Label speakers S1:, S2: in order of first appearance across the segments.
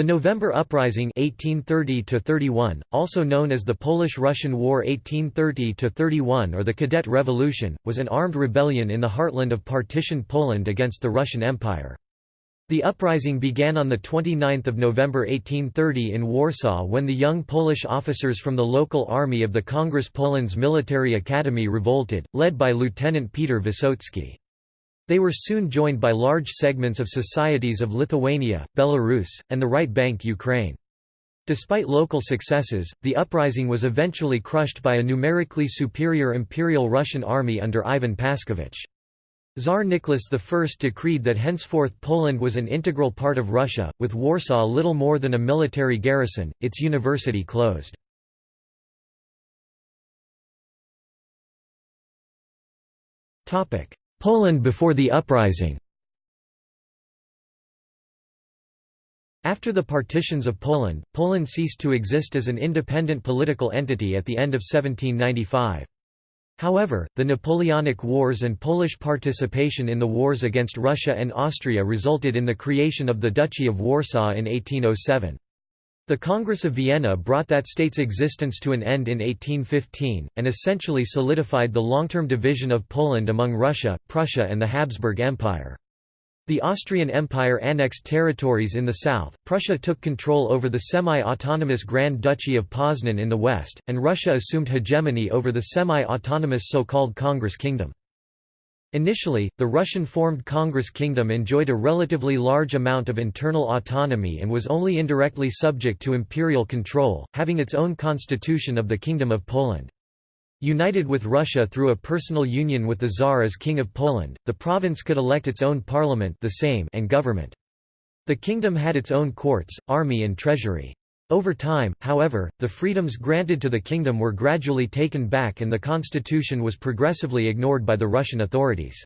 S1: The November Uprising 1830 also known as the Polish-Russian War 1830–31 or the Cadet Revolution, was an armed rebellion in the heartland of partitioned Poland against the Russian Empire. The uprising began on 29 November 1830 in Warsaw when the young Polish officers from the local army of the Congress Poland's military academy revolted, led by Lieutenant Peter Wysocki. They were soon joined by large segments of societies of Lithuania, Belarus, and the right bank Ukraine. Despite local successes, the uprising was eventually crushed by a numerically superior Imperial Russian army under Ivan Paskevich. Tsar Nicholas I decreed that henceforth Poland was an integral part of Russia, with Warsaw little more than a military garrison, its university closed. Poland before the uprising After the partitions of Poland, Poland ceased to exist as an independent political entity at the end of 1795. However, the Napoleonic Wars and Polish participation in the wars against Russia and Austria resulted in the creation of the Duchy of Warsaw in 1807. The Congress of Vienna brought that state's existence to an end in 1815, and essentially solidified the long-term division of Poland among Russia, Prussia and the Habsburg Empire. The Austrian Empire annexed territories in the south, Prussia took control over the semi-autonomous Grand Duchy of Poznan in the west, and Russia assumed hegemony over the semi-autonomous so-called Congress Kingdom. Initially, the Russian-formed Congress Kingdom enjoyed a relatively large amount of internal autonomy and was only indirectly subject to imperial control, having its own constitution of the Kingdom of Poland. United with Russia through a personal union with the Tsar as King of Poland, the province could elect its own parliament the Sejm and government. The kingdom had its own courts, army and treasury. Over time, however, the freedoms granted to the kingdom were gradually taken back and the constitution was progressively ignored by the Russian authorities.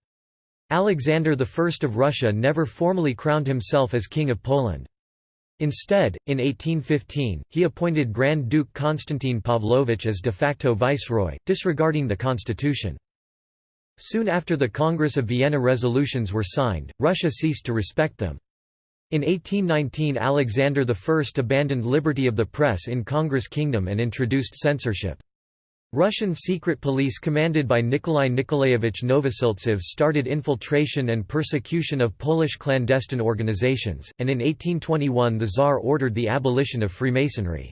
S1: Alexander I of Russia never formally crowned himself as King of Poland. Instead, in 1815, he appointed Grand Duke Konstantin Pavlovich as de facto viceroy, disregarding the constitution. Soon after the Congress of Vienna resolutions were signed, Russia ceased to respect them. In 1819 Alexander I abandoned liberty of the press in Congress Kingdom and introduced censorship. Russian secret police commanded by Nikolai Nikolaevich Novosiltsev started infiltration and persecution of Polish clandestine organizations, and in 1821 the Tsar ordered the abolition of Freemasonry.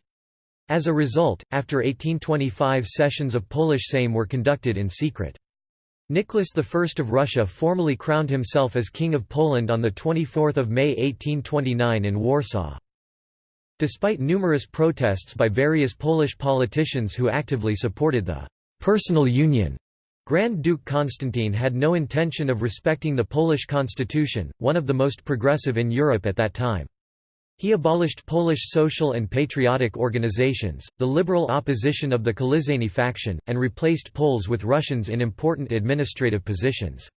S1: As a result, after 1825 sessions of Polish Sejm were conducted in secret. Nicholas I of Russia formally crowned himself as King of Poland on 24 May 1829 in Warsaw. Despite numerous protests by various Polish politicians who actively supported the «personal union», Grand Duke Constantine had no intention of respecting the Polish constitution, one of the most progressive in Europe at that time. He abolished Polish social and patriotic organizations, the liberal opposition of the Kaliszanie faction, and replaced Poles with Russians in important administrative positions.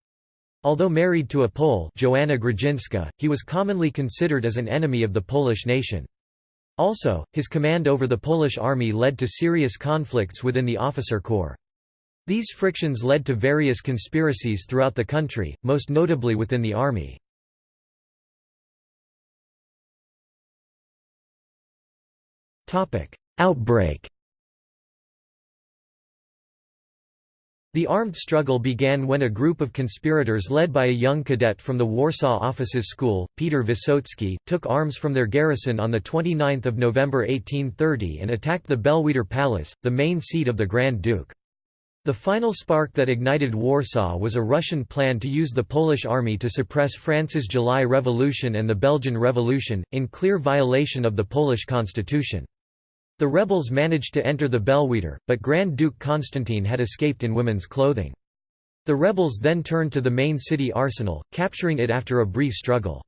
S1: Although married to a Pole Joanna Grudzinska, he was commonly considered as an enemy of the Polish nation. Also, his command over the Polish army led to serious conflicts within the officer corps. These frictions led to various conspiracies throughout the country, most notably within the army. Outbreak The armed struggle began when a group of conspirators led by a young cadet from the Warsaw Officers' School, Peter Wysocki, took arms from their garrison on 29 November 1830 and attacked the Belvedere Palace, the main seat of the Grand Duke. The final spark that ignited Warsaw was a Russian plan to use the Polish army to suppress France's July Revolution and the Belgian Revolution, in clear violation of the Polish constitution. The rebels managed to enter the Belvedere, but Grand Duke Constantine had escaped in women's clothing. The rebels then turned to the main city arsenal, capturing it after a brief struggle.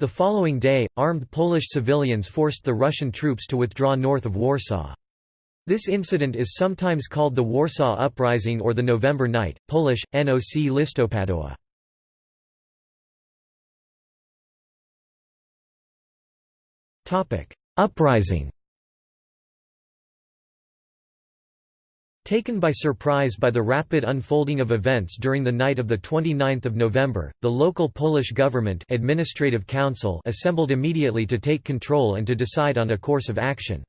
S1: The following day, armed Polish civilians forced the Russian troops to withdraw north of Warsaw. This incident is sometimes called the Warsaw Uprising or the November Night, Polish, Noc listopadowa. Uprising Taken by surprise by the rapid unfolding of events during the night of 29 November, the local Polish government administrative council assembled immediately to take control and to decide on a course of action.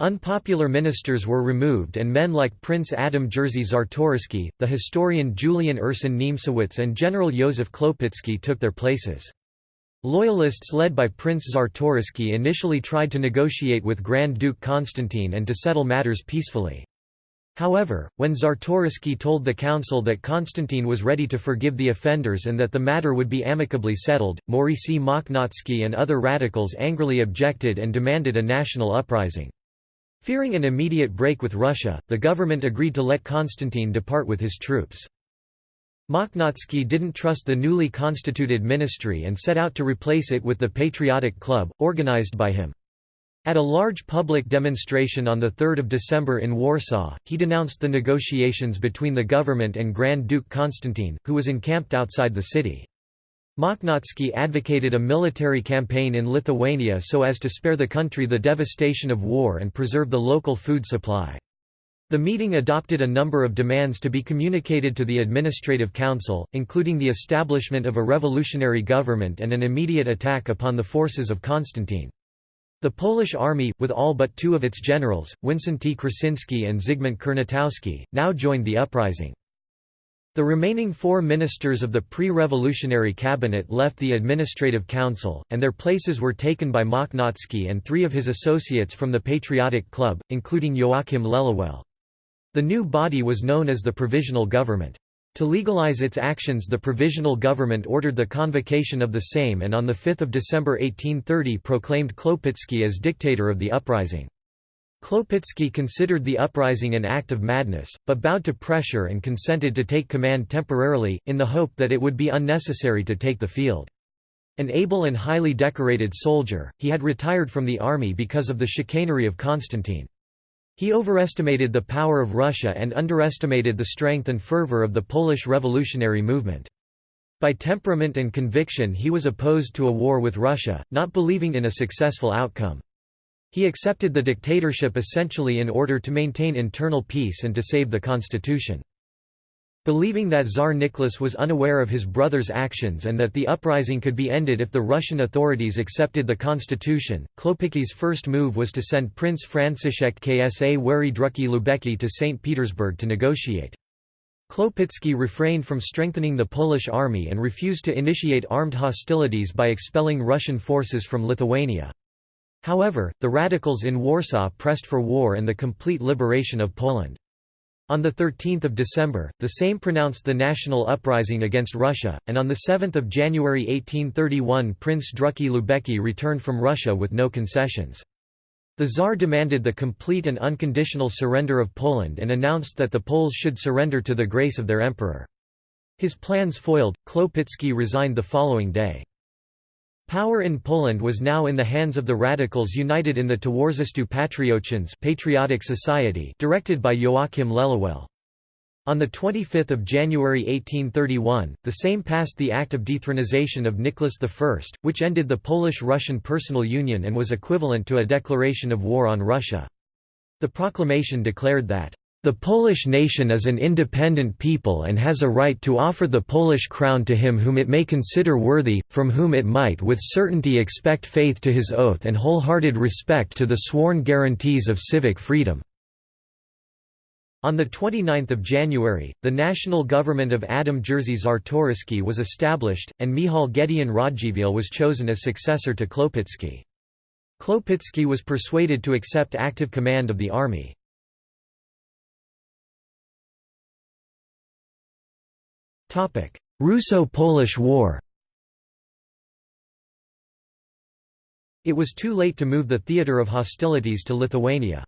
S1: Unpopular ministers were removed and men like Prince Adam Jerzy Czartoryski, the historian Julian Ursyn Niemcewicz and General Józef Klopicki took their places. Loyalists led by Prince Czartoryski initially tried to negotiate with Grand Duke Constantine and to settle matters peacefully. However, when Czartoryski told the council that Constantine was ready to forgive the offenders and that the matter would be amicably settled, Maurycy Mochnacki and other radicals angrily objected and demanded a national uprising. Fearing an immediate break with Russia, the government agreed to let Constantine depart with his troops. Mochnacki didn't trust the newly constituted ministry and set out to replace it with the Patriotic Club, organized by him. At a large public demonstration on 3 December in Warsaw, he denounced the negotiations between the government and Grand Duke Constantine, who was encamped outside the city. Mochnacki advocated a military campaign in Lithuania so as to spare the country the devastation of war and preserve the local food supply. The meeting adopted a number of demands to be communicated to the Administrative Council, including the establishment of a revolutionary government and an immediate attack upon the forces of Constantine. The Polish army, with all but two of its generals, Wincenty Krasinski and Zygmunt Kurnatowski, now joined the uprising. The remaining four ministers of the pre-revolutionary cabinet left the administrative council, and their places were taken by Mochnacki and three of his associates from the Patriotic Club, including Joachim Lelewel. The new body was known as the Provisional Government. To legalize its actions the Provisional Government ordered the convocation of the Sejm and on 5 December 1830 proclaimed Klopicki as dictator of the uprising. Klopicki considered the uprising an act of madness, but bowed to pressure and consented to take command temporarily, in the hope that it would be unnecessary to take the field. An able and highly decorated soldier, he had retired from the army because of the chicanery of Constantine. He overestimated the power of Russia and underestimated the strength and fervor of the Polish revolutionary movement. By temperament and conviction he was opposed to a war with Russia, not believing in a successful outcome. He accepted the dictatorship essentially in order to maintain internal peace and to save the constitution. Believing that Tsar Nicholas was unaware of his brother's actions and that the uprising could be ended if the Russian authorities accepted the constitution, Klopicki's first move was to send Prince Franciszek Ksawery Drucki-Lubecki to St. Petersburg to negotiate. Klopicki refrained from strengthening the Polish army and refused to initiate armed hostilities by expelling Russian forces from Lithuania. However, the radicals in Warsaw pressed for war and the complete liberation of Poland. On 13 December, the Sejm pronounced the national uprising against Russia, and on 7 January 1831 Prince Drucki-Lubecki returned from Russia with no concessions. The Tsar demanded the complete and unconditional surrender of Poland and announced that the Poles should surrender to the grace of their emperor. His plans foiled, Klopitsky resigned the following day. Power in Poland was now in the hands of the radicals united in the Towarzystwo Patriotyczne Patriotic Society directed by Joachim Lelewel. On 25 January 1831, the Sejm passed the Act of Dethronization of Nicholas I, which ended the Polish-Russian personal union and was equivalent to a declaration of war on Russia. The proclamation declared that the Polish nation is an independent people and has a right to offer the Polish crown to him whom it may consider worthy, from whom it might with certainty expect faith to his oath and wholehearted respect to the sworn guarantees of civic freedom." On 29 January, the national government of Adam Jerzy Czartoryski was established, and Michał Gedeon Radziwiłł was chosen as successor to Klopicki. Klopicki was persuaded to accept active command of the army. Russo-Polish War It was too late to move the theatre of hostilities to Lithuania.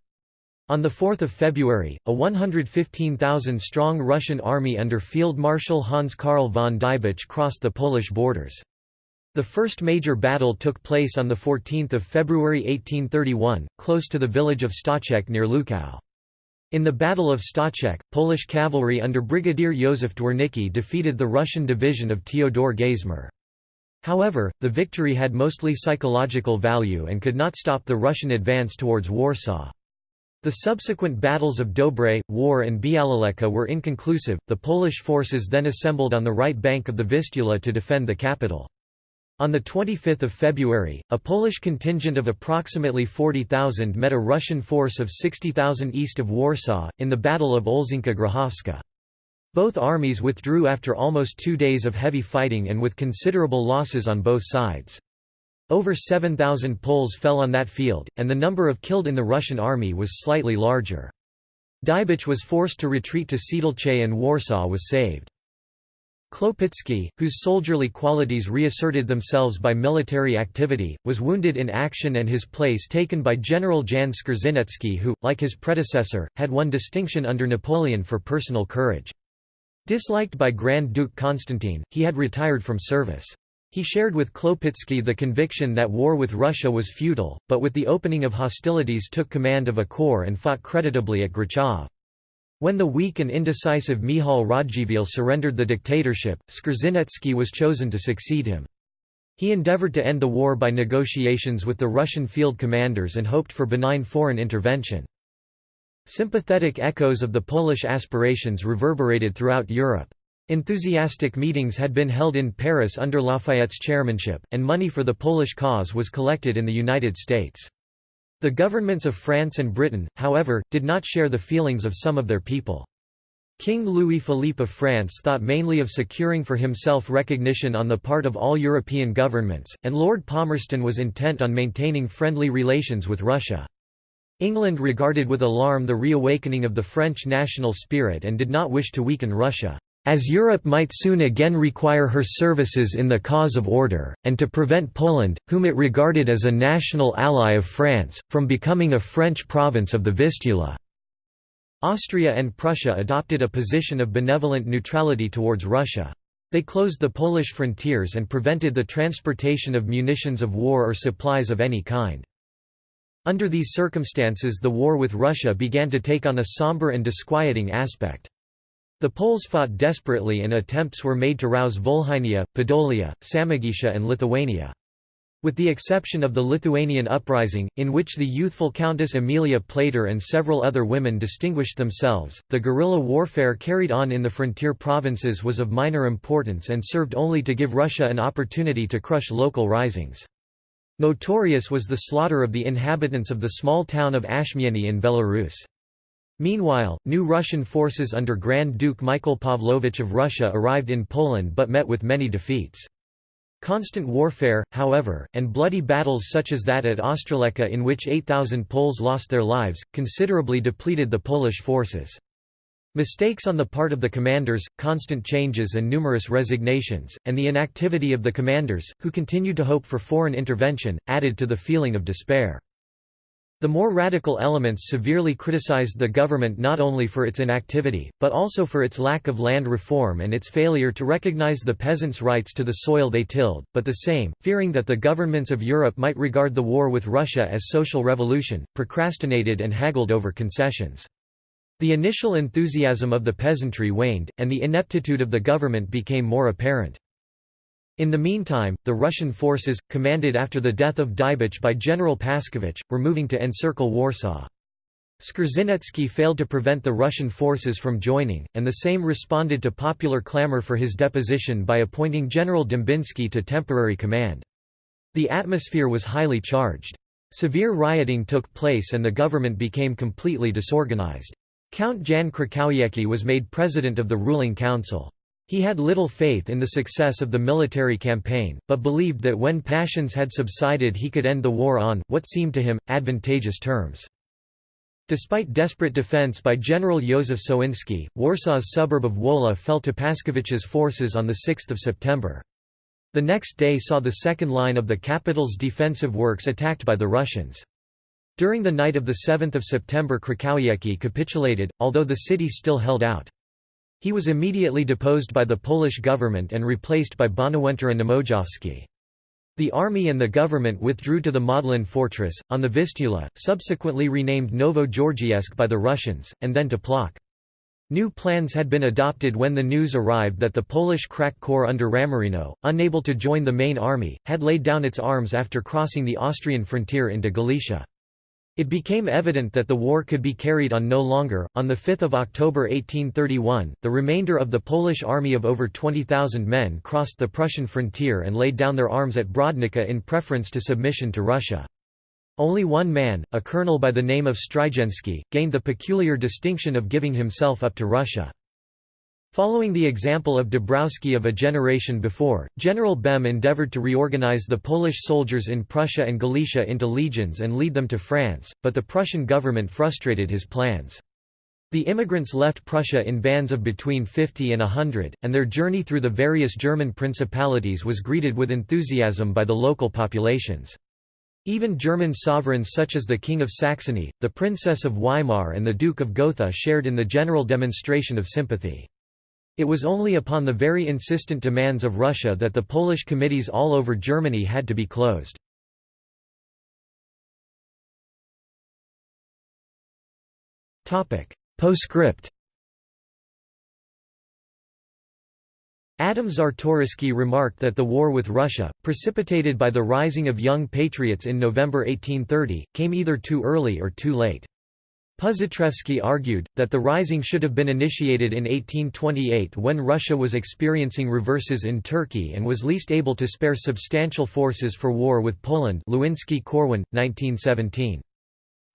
S1: On 4 February, a 115,000-strong Russian army under Field Marshal Hans Karl von Diebitsch crossed the Polish borders. The first major battle took place on 14 February 1831, close to the village of Stoczek near Lukau. In the Battle of Stoczek, Polish cavalry under Brigadier Józef Dwornicki defeated the Russian division of Teodor Geismar. However, the victory had mostly psychological value and could not stop the Russian advance towards Warsaw. The subsequent battles of Dobre, Wawer and Białoleka were inconclusive. The Polish forces then assembled on the right bank of the Vistula to defend the capital. On 25 February, a Polish contingent of approximately 40,000 met a Russian force of 60,000 east of Warsaw, in the Battle of Olszynka Grochowska. Both armies withdrew after almost two days of heavy fighting and with considerable losses on both sides. Over 7,000 Poles fell on that field, and the number of killed in the Russian army was slightly larger. Diebitsch was forced to retreat to Siedlce and Warsaw was saved. Kłopicki, whose soldierly qualities reasserted themselves by military activity, was wounded in action and his place taken by General Jan Skrzynecki who, like his predecessor, had won distinction under Napoleon for personal courage. Disliked by Grand Duke Constantine, he had retired from service. He shared with Klopitsky the conviction that war with Russia was futile, but with the opening of hostilities took command of a corps and fought creditably at Grochów. When the weak and indecisive Michał Radziwiłł surrendered the dictatorship, Skrzynecki was chosen to succeed him. He endeavored to end the war by negotiations with the Russian field commanders and hoped for benign foreign intervention. Sympathetic echoes of the Polish aspirations reverberated throughout Europe. Enthusiastic meetings had been held in Paris under Lafayette's chairmanship, and money for the Polish cause was collected in the United States. The governments of France and Britain, however, did not share the feelings of some of their people. King Louis-Philippe of France thought mainly of securing for himself recognition on the part of all European governments, and Lord Palmerston was intent on maintaining friendly relations with Russia. England regarded with alarm the reawakening of the French national spirit and did not wish to weaken Russia as Europe might soon again require her services in the cause of order, and to prevent Poland, whom it regarded as a national ally of France, from becoming a French province of the Vistula. Austria and Prussia adopted a position of benevolent neutrality towards Russia. They closed the Polish frontiers and prevented the transportation of munitions of war or supplies of any kind. Under these circumstances the war with Russia began to take on a somber and disquieting aspect. The Poles fought desperately and attempts were made to rouse Volhynia, Podolia, Samogitia and Lithuania. With the exception of the Lithuanian uprising, in which the youthful Countess Emilia Plater and several other women distinguished themselves, the guerrilla warfare carried on in the frontier provinces was of minor importance and served only to give Russia an opportunity to crush local risings. Notorious was the slaughter of the inhabitants of the small town of Ashmiany in Belarus. Meanwhile, new Russian forces under Grand Duke Michael Pavlovich of Russia arrived in Poland but met with many defeats. Constant warfare, however, and bloody battles such as that at Ostroleka in which 8,000 Poles lost their lives, considerably depleted the Polish forces. Mistakes on the part of the commanders, constant changes and numerous resignations, and the inactivity of the commanders, who continued to hope for foreign intervention, added to the feeling of despair. The more radical elements severely criticized the government not only for its inactivity, but also for its lack of land reform and its failure to recognize the peasants' rights to the soil they tilled, but the Sejm, fearing that the governments of Europe might regard the war with Russia as social revolution, procrastinated and haggled over concessions. The initial enthusiasm of the peasantry waned, and the ineptitude of the government became more apparent. In the meantime, the Russian forces, commanded after the death of Diebitsch by General Paskevich, were moving to encircle Warsaw. Skrzynecki failed to prevent the Russian forces from joining, and the Sejm responded to popular clamor for his deposition by appointing General Dembiński to temporary command. The atmosphere was highly charged. Severe rioting took place and the government became completely disorganized. Count Jan Krukowiecki was made president of the ruling council. He had little faith in the success of the military campaign, but believed that when passions had subsided he could end the war on, what seemed to him, advantageous terms. Despite desperate defense by General Józef Sowiński, Warsaw's suburb of Wola fell to Paskevich's forces on 6 September. The next day saw the second line of the capital's defensive works attacked by the Russians. During the night of 7 September Krukowiecki capitulated, although the city still held out. He was immediately deposed by the Polish government and replaced by Bonawentura Niemojowski. The army and the government withdrew to the Modlin fortress, on the Vistula, subsequently renamed Novogeorgievsk by the Russians, and then to Plock. New plans had been adopted when the news arrived that the Polish crack corps under Ramorino, unable to join the main army, had laid down its arms after crossing the Austrian frontier into Galicia. It became evident that the war could be carried on no longer. On 5 October 1831, the remainder of the Polish army of over 20,000 men crossed the Prussian frontier and laid down their arms at Brodnica in preference to submission to Russia. Only one man, a colonel by the name of Strygensky, gained the peculiar distinction of giving himself up to Russia. Following the example of Dąbrowski of a generation before, General Bem endeavoured to reorganize the Polish soldiers in Prussia and Galicia into legions and lead them to France, but the Prussian government frustrated his plans. The immigrants left Prussia in bands of between 50 and 100, and their journey through the various German principalities was greeted with enthusiasm by the local populations. Even German sovereigns such as the King of Saxony, the Princess of Weimar and the Duke of Gotha shared in the general demonstration of sympathy. It was only upon the very insistent demands of Russia that the Polish committees all over Germany had to be closed. Postscript Adam Czartoryski remarked that the war with Russia, precipitated by the rising of young patriots in November 1830, came either too early or too late. Positrevsky argued, that the rising should have been initiated in 1828 when Russia was experiencing reverses in Turkey and was least able to spare substantial forces for war with Poland Lewinski Corwin, 1917.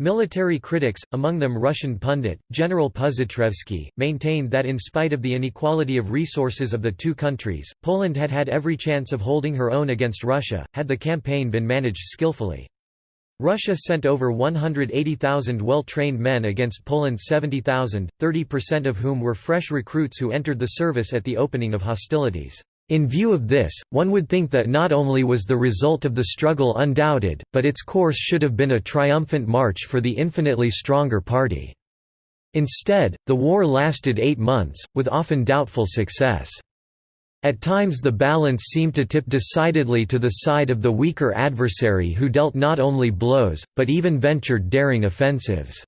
S1: Military critics, among them Russian pundit, General Puzyrevsky, maintained that in spite of the inequality of resources of the two countries, Poland had had every chance of holding her own against Russia, had the campaign been managed skillfully. Russia sent over 180,000 well-trained men against Poland's 70,000, 30% of whom were fresh recruits who entered the service at the opening of hostilities. In view of this, one would think that not only was the result of the struggle undoubted, but its course should have been a triumphant march for the infinitely stronger party. Instead, the war lasted eight months, with often doubtful success. At times the balance seemed to tip decidedly to the side of the weaker adversary who dealt not only blows, but even ventured daring offensives.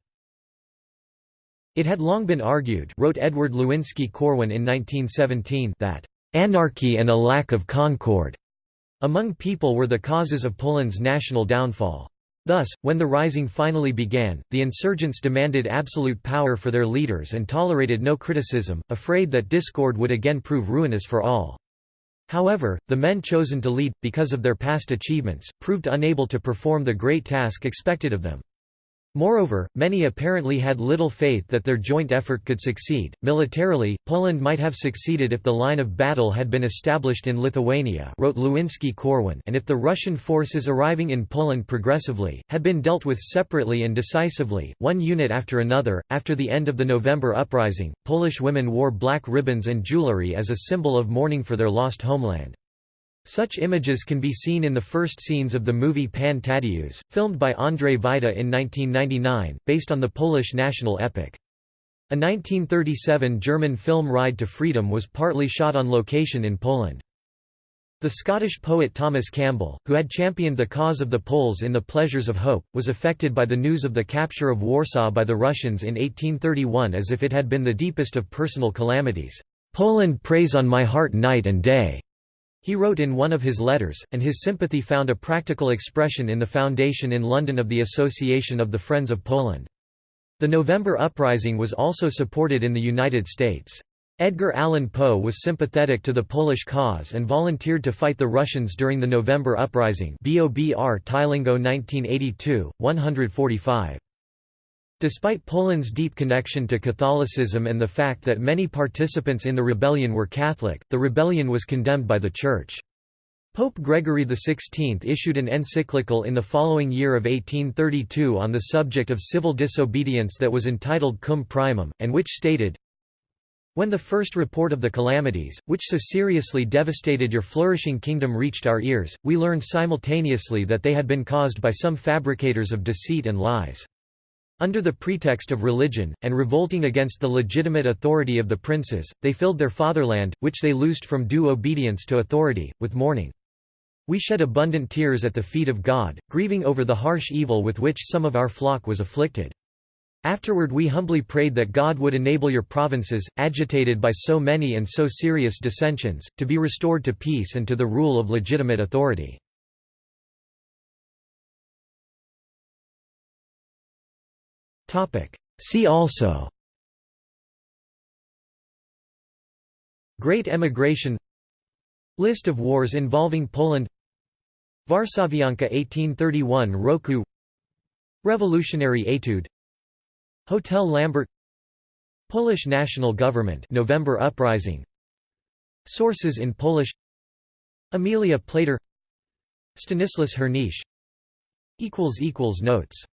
S1: It had long been argued wrote Edward Lewinski Corwin in 1917 that Anarchy and a lack of concord among people were the causes of Poland's national downfall. Thus, when the rising finally began, the insurgents demanded absolute power for their leaders and tolerated no criticism, afraid that discord would again prove ruinous for all. However, the men chosen to lead, because of their past achievements, proved unable to perform the great task expected of them. Moreover, many apparently had little faith that their joint effort could succeed. Militarily, Poland might have succeeded if the line of battle had been established in Lithuania, wrote Lewinski Corwin, and if the Russian forces arriving in Poland progressively had been dealt with separately and decisively, one unit after another. After the end of the November uprising, Polish women wore black ribbons and jewelry as a symbol of mourning for their lost homeland. Such images can be seen in the first scenes of the movie Pan Tadeusz, filmed by Andrzej Wajda in 1999, based on the Polish national epic. A 1937 German film Ride to Freedom was partly shot on location in Poland. The Scottish poet Thomas Campbell, who had championed the cause of the Poles in The Pleasures of Hope, was affected by the news of the capture of Warsaw by the Russians in 1831 as if it had been the deepest of personal calamities. "'Poland preys on my heart night and day. He wrote in one of his letters, and his sympathy found a practical expression in the foundation in London of the Association of the Friends of Poland. The November Uprising was also supported in the United States. Edgar Allan Poe was sympathetic to the Polish cause and volunteered to fight the Russians during the November Uprising BOBR Tylingo 1982, 145. Despite Poland's deep connection to Catholicism and the fact that many participants in the rebellion were Catholic, the rebellion was condemned by the Church. Pope Gregory XVI issued an encyclical in the following year of 1832 on the subject of civil disobedience that was entitled Cum Primum, and which stated, When the first report of the calamities, which so seriously devastated your flourishing kingdom reached our ears, we learned simultaneously that they had been caused by some fabricators of deceit and lies. Under the pretext of religion, and revolting against the legitimate authority of the princes, they filled their fatherland, which they loosed from due obedience to authority, with mourning. We shed abundant tears at the feet of God, grieving over the harsh evil with which some of our flock was afflicted. Afterward we humbly prayed that God would enable your provinces, agitated by so many and so serious dissensions, to be restored to peace and to the rule of legitimate authority. See also. Great Emigration. List of wars involving Poland. Varsovianka 1831 Roku. Revolutionary Etude. Hotel Lambert. Polish national government November uprising. Sources in Polish. Emilia Plater. Stanislas equals notes